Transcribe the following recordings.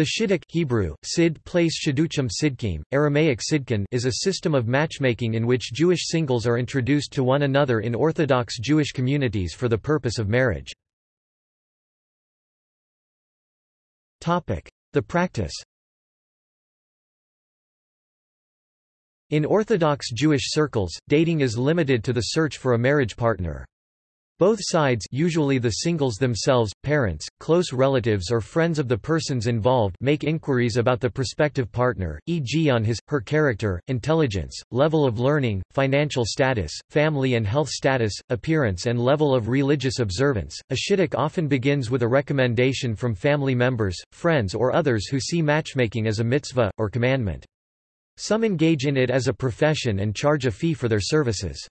The Shidduch Hebrew, Sid place Shidduchim Sidkim, Aramaic Sidkin is a system of matchmaking in which Jewish singles are introduced to one another in Orthodox Jewish communities for the purpose of marriage. The practice In Orthodox Jewish circles, dating is limited to the search for a marriage partner. Both sides usually the singles themselves, parents, close relatives or friends of the persons involved make inquiries about the prospective partner, e.g. on his, her character, intelligence, level of learning, financial status, family and health status, appearance and level of religious observance. A shidduch often begins with a recommendation from family members, friends or others who see matchmaking as a mitzvah, or commandment. Some engage in it as a profession and charge a fee for their services.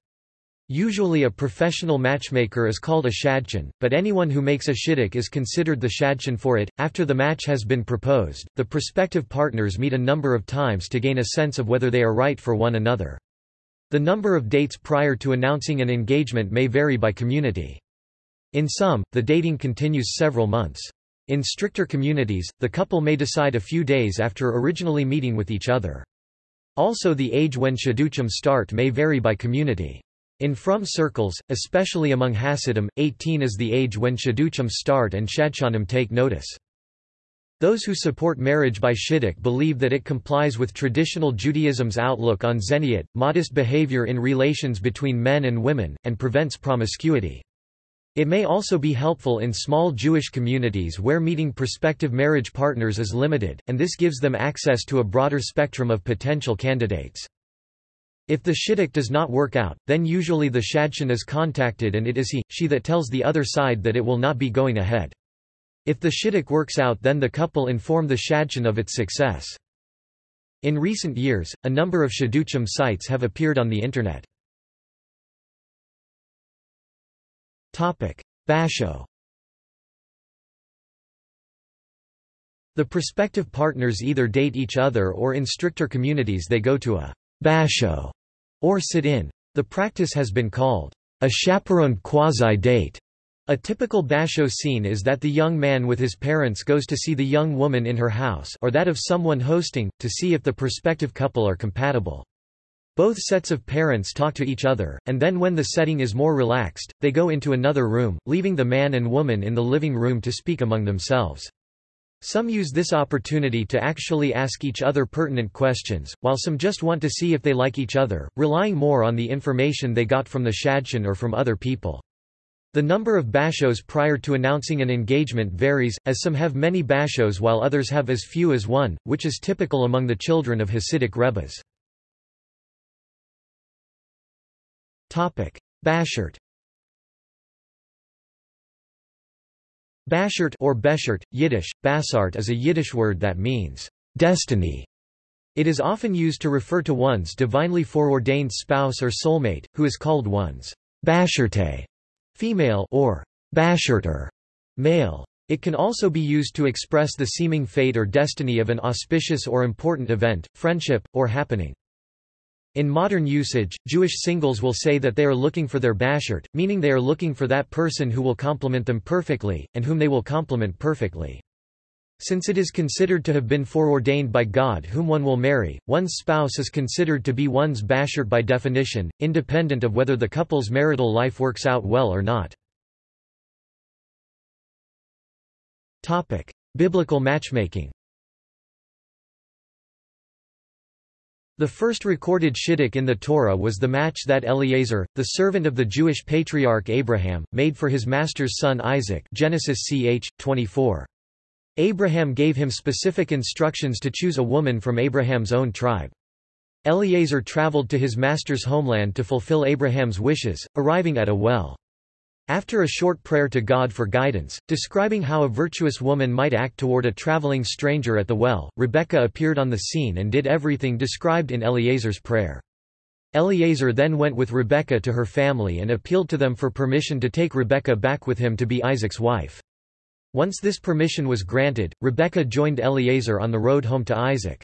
Usually a professional matchmaker is called a shadchan, but anyone who makes a shidduch is considered the shadchan for it. After the match has been proposed, the prospective partners meet a number of times to gain a sense of whether they are right for one another. The number of dates prior to announcing an engagement may vary by community. In some, the dating continues several months. In stricter communities, the couple may decide a few days after originally meeting with each other. Also the age when shidduchim start may vary by community. In frum circles, especially among Hasidim, 18 is the age when shidduchim start and shadchanim take notice. Those who support marriage by shidduch believe that it complies with traditional Judaism's outlook on zeniyut, modest behavior in relations between men and women, and prevents promiscuity. It may also be helpful in small Jewish communities where meeting prospective marriage partners is limited, and this gives them access to a broader spectrum of potential candidates. If the shidduch does not work out, then usually the shadchan is contacted and it is he, she that tells the other side that it will not be going ahead. If the shidduch works out then the couple inform the shadchan of its success. In recent years, a number of shidduchim sites have appeared on the Internet. Basho The prospective partners either date each other or in stricter communities they go to a basho or sit-in. The practice has been called a chaperoned quasi-date. A typical basho scene is that the young man with his parents goes to see the young woman in her house or that of someone hosting, to see if the prospective couple are compatible. Both sets of parents talk to each other, and then when the setting is more relaxed, they go into another room, leaving the man and woman in the living room to speak among themselves. Some use this opportunity to actually ask each other pertinent questions, while some just want to see if they like each other, relying more on the information they got from the shadchan or from other people. The number of bashos prior to announcing an engagement varies, as some have many bashos while others have as few as one, which is typical among the children of Hasidic rebbes. Bashert Bashert or Beshert, Yiddish, Basart is a Yiddish word that means destiny. It is often used to refer to one's divinely foreordained spouse or soulmate, who is called one's Basherte female or Basherter male. It can also be used to express the seeming fate or destiny of an auspicious or important event, friendship, or happening. In modern usage, Jewish singles will say that they are looking for their bashert, meaning they are looking for that person who will complement them perfectly, and whom they will complement perfectly. Since it is considered to have been foreordained by God whom one will marry, one's spouse is considered to be one's bashert by definition, independent of whether the couple's marital life works out well or not. Biblical matchmaking The first recorded shidduch in the Torah was the match that Eliezer, the servant of the Jewish patriarch Abraham, made for his master's son Isaac Genesis ch. 24. Abraham gave him specific instructions to choose a woman from Abraham's own tribe. Eliezer traveled to his master's homeland to fulfill Abraham's wishes, arriving at a well. After a short prayer to God for guidance, describing how a virtuous woman might act toward a traveling stranger at the well, Rebekah appeared on the scene and did everything described in Eliezer's prayer. Eliezer then went with Rebekah to her family and appealed to them for permission to take Rebekah back with him to be Isaac's wife. Once this permission was granted, Rebekah joined Eliezer on the road home to Isaac.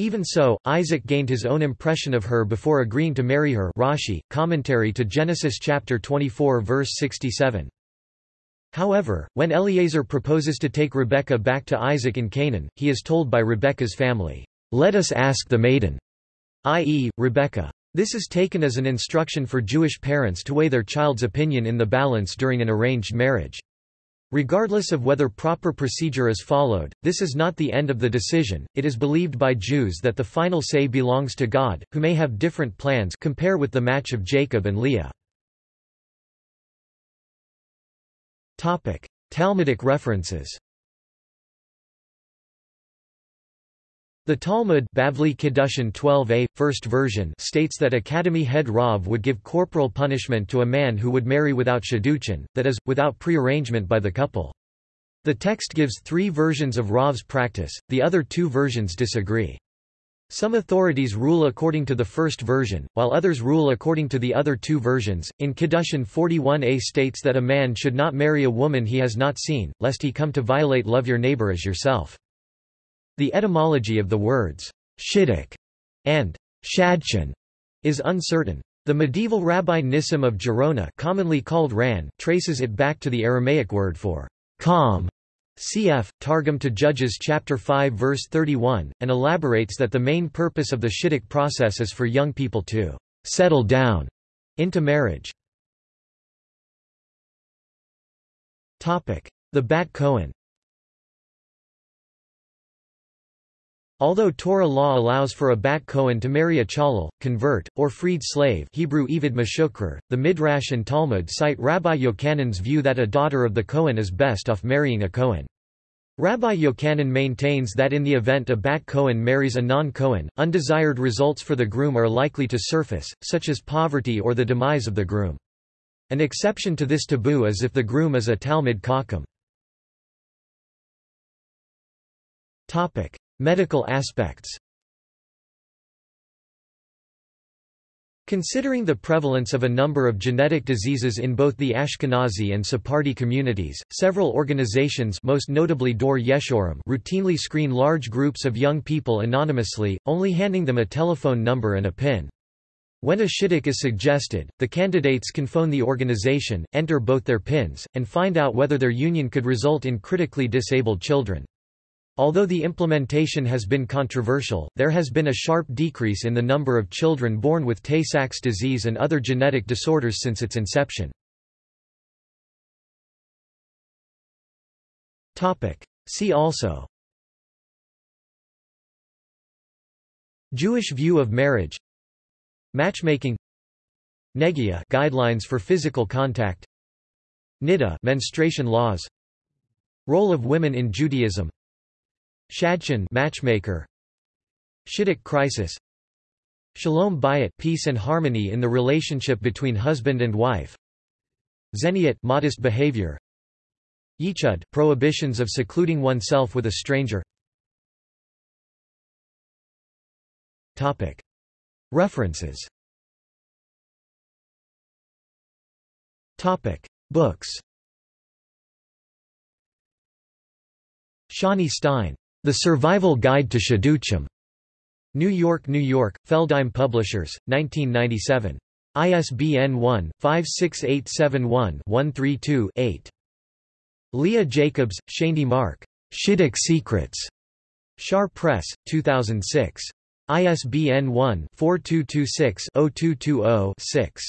Even so, Isaac gained his own impression of her before agreeing to marry her Rashi, commentary to Genesis chapter 24 verse 67. However, when Eliezer proposes to take Rebekah back to Isaac in Canaan, he is told by Rebekah's family, "'Let us ask the maiden' i.e., Rebekah. This is taken as an instruction for Jewish parents to weigh their child's opinion in the balance during an arranged marriage. Regardless of whether proper procedure is followed, this is not the end of the decision. It is believed by Jews that the final say belongs to God, who may have different plans compare with the match of Jacob and Leah. Topic: Talmudic references. The Talmud Bavli Kiddushin 12a, first version states that Academy head Rav would give corporal punishment to a man who would marry without shidduchin, that is, without prearrangement by the couple. The text gives three versions of Rav's practice, the other two versions disagree. Some authorities rule according to the first version, while others rule according to the other two versions. In Kiddushin 41a states that a man should not marry a woman he has not seen, lest he come to violate love your neighbor as yourself. The etymology of the words shidduch and shadchan is uncertain. The medieval Rabbi Nissim of Gerona commonly called Ran traces it back to the Aramaic word for calm Cf. Targum to Judges chapter 5 verse 31, and elaborates that the main purpose of the Shidduch process is for young people to settle down into marriage. The Bat Cohen Although Torah law allows for a bat Cohen to marry a chalal, convert, or freed slave Hebrew Evid Meshukrer, the Midrash and Talmud cite Rabbi Yochanan's view that a daughter of the Cohen is best off marrying a Cohen. Rabbi Yochanan maintains that in the event a bat Cohen marries a non-Cohen, undesired results for the groom are likely to surface, such as poverty or the demise of the groom. An exception to this taboo is if the groom is a Talmid Chacham. Medical aspects Considering the prevalence of a number of genetic diseases in both the Ashkenazi and Sephardi communities, several organizations most notably Dor Yeshorim routinely screen large groups of young people anonymously, only handing them a telephone number and a PIN. When a shidduch is suggested, the candidates can phone the organization, enter both their PINs, and find out whether their union could result in critically disabled children. Although the implementation has been controversial, there has been a sharp decrease in the number of children born with Tay-Sachs disease and other genetic disorders since its inception. See also Jewish view of marriage Matchmaking Negia guidelines for physical contact Niddah menstruation laws Role of women in Judaism Shadchan matchmaker. Shidduch crisis. Shalom bayit peace and harmony in the relationship between husband and wife. Zeniut modest behavior. Yichud prohibitions of secluding oneself with a stranger. Topic. References. Topic. Books. Shani Stein the Survival Guide to Shidduchim. New York, New York, Feldheim Publishers, 1997. ISBN 1-56871-132-8. Leah Jacobs, Shandy Mark. Shidduch Secrets. Shaar Press, 2006. ISBN 1-4226-0220-6.